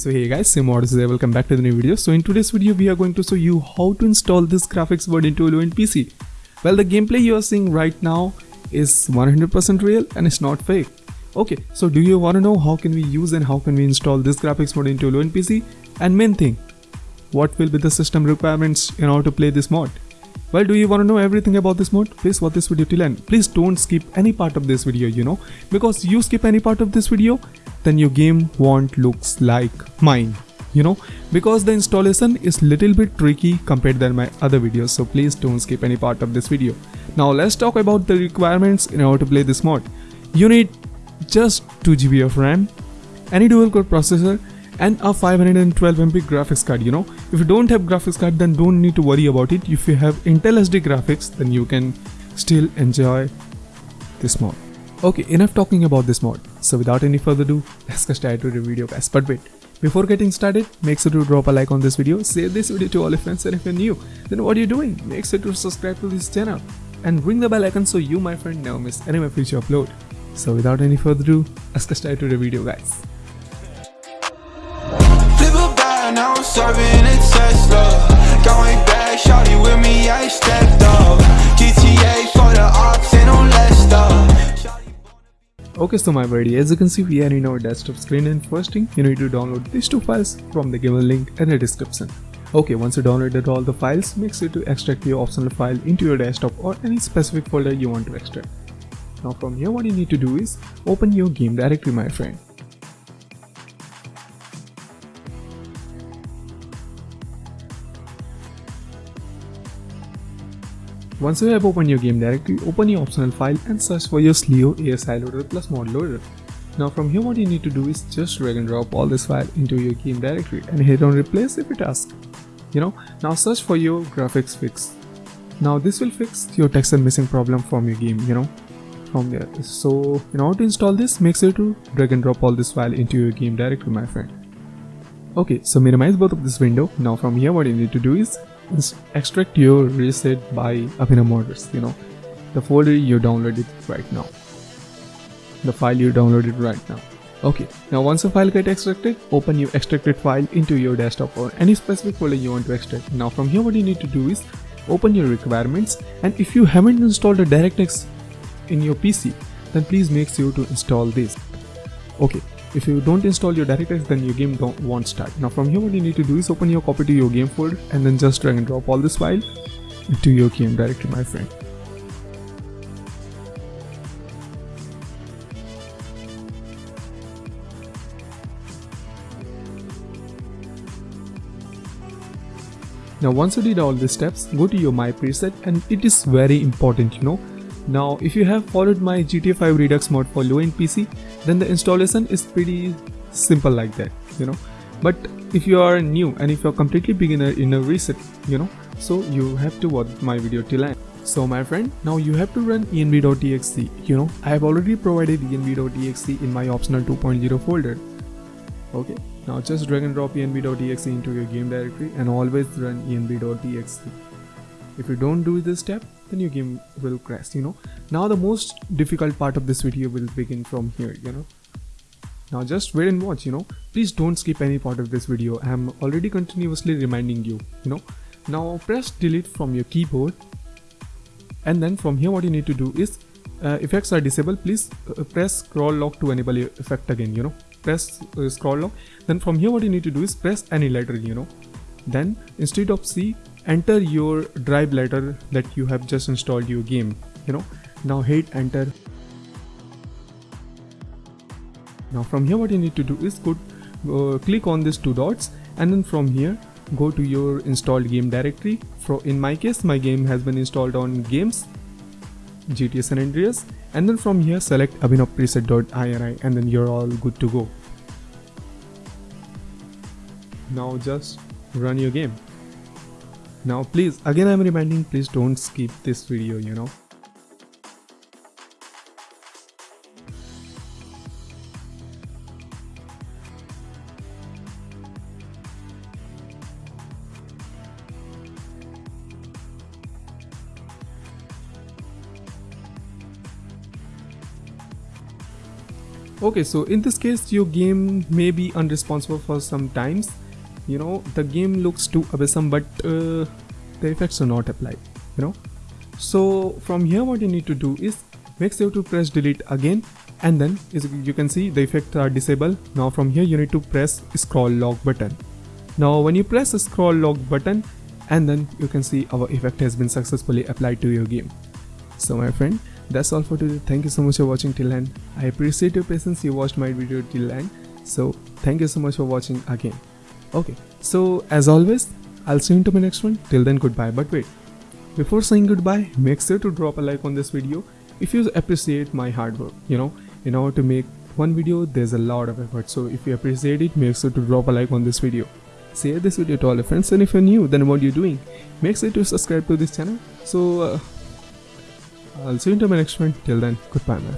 So hey guys, Simodus here, welcome back to the new video. So in today's video, we are going to show you how to install this graphics board into a low-end PC. Well, the gameplay you are seeing right now is 100% real and it's not fake. Okay, so do you want to know how can we use and how can we install this graphics mod into a low-end PC? And main thing, what will be the system requirements in order to play this mod? Well, do you want to know everything about this mod? Please watch this video till end. Please don't skip any part of this video, you know, because you skip any part of this video, then your game won't looks like mine, you know, because the installation is little bit tricky compared than my other videos. So please don't skip any part of this video. Now let's talk about the requirements in order to play this mod. You need just 2 GB of RAM, any dual core processor, and a 512 MB graphics card you know if you don't have graphics card then don't need to worry about it if you have Intel HD graphics then you can still enjoy this mod okay enough talking about this mod so without any further ado let's get started to the video guys but wait before getting started, make sure to drop a like on this video, share this video to all your friends and if you're new, then what are you doing? Make sure to subscribe to this channel and ring the bell icon so you my friend never miss any of my future upload. So without any further ado, let's get started to the video guys. Okay, so my buddy, as you can see we are in our desktop screen and first thing you need to download these two files from the given link in the description. Okay, once you downloaded all the files, make sure to extract your optional file into your desktop or any specific folder you want to extract. Now from here what you need to do is open your game directory my friend. Once you have opened your game directory, open your optional file and search for your Slio ASI loader plus mod loader. Now from here what you need to do is just drag and drop all this file into your game directory and hit on replace if it asks. You know, now search for your graphics fix. Now this will fix your texture missing problem from your game, you know, from there. So in order to install this, make sure to drag and drop all this file into your game directory my friend. Okay, so minimize both of this window. Now from here what you need to do is extract your reset by Abhinav Models, you know, the folder you downloaded right now, the file you downloaded right now. Okay, now once the file get extracted, open your extracted file into your desktop or any specific folder you want to extract. Now from here what you need to do is open your requirements and if you haven't installed a DirectX in your PC, then please make sure to install this. Okay, if you don't install your DirectX then your game won't start. Now from here what you need to do is open your copy to your game folder and then just drag and drop all this file into your game directory my friend. Now once you did all these steps, go to your my preset and it is very important you know now if you have followed my GTA 5 Redux mod for low-end PC, then the installation is pretty simple like that, you know. But if you are new and if you're completely beginner in a reset, you know, so you have to watch my video till end. So my friend, now you have to run env.exe, you know, I have already provided env.exe in my optional 2.0 folder. Okay, now just drag and drop env.exe into your game directory and always run env.exe. If you don't do this step, then your game will crash you know. Now the most difficult part of this video will begin from here you know. Now just wait and watch you know. Please don't skip any part of this video. I am already continuously reminding you you know. Now press delete from your keyboard. And then from here what you need to do is uh, effects are disabled. Please uh, press scroll lock to enable your effect again you know. Press uh, scroll lock. Then from here what you need to do is press any letter you know. Then instead of c enter your drive letter that you have just installed your game you know. Now hit enter. Now from here what you need to do is go uh, click on these two dots and then from here go to your installed game directory. For in my case my game has been installed on games GTA San Andreas and then from here select abhinavpreset.ini and then you're all good to go. Now just run your game now please again i'm reminding please don't skip this video you know. Okay so in this case your game may be unresponsive for some times you know the game looks too abyssum but uh, the effects are not applied you know. So from here what you need to do is make sure to press delete again and then as you can see the effects are disabled. Now from here you need to press scroll lock button. Now when you press scroll lock button and then you can see our effect has been successfully applied to your game. So my friend that's all for today. Thank you so much for watching till end. I appreciate your patience. You watched my video till end. So thank you so much for watching again okay. So as always i'll see you into my next one. Till then goodbye. But wait. Before saying goodbye make sure to drop a like on this video if you appreciate my hard work you know. In order to make one video there's a lot of effort. So if you appreciate it make sure to drop a like on this video. Share this video to all your friends. And if you're new then what are you doing? Make sure to subscribe to this channel. So uh, I'll see you in my next one. Till then, goodbye, man.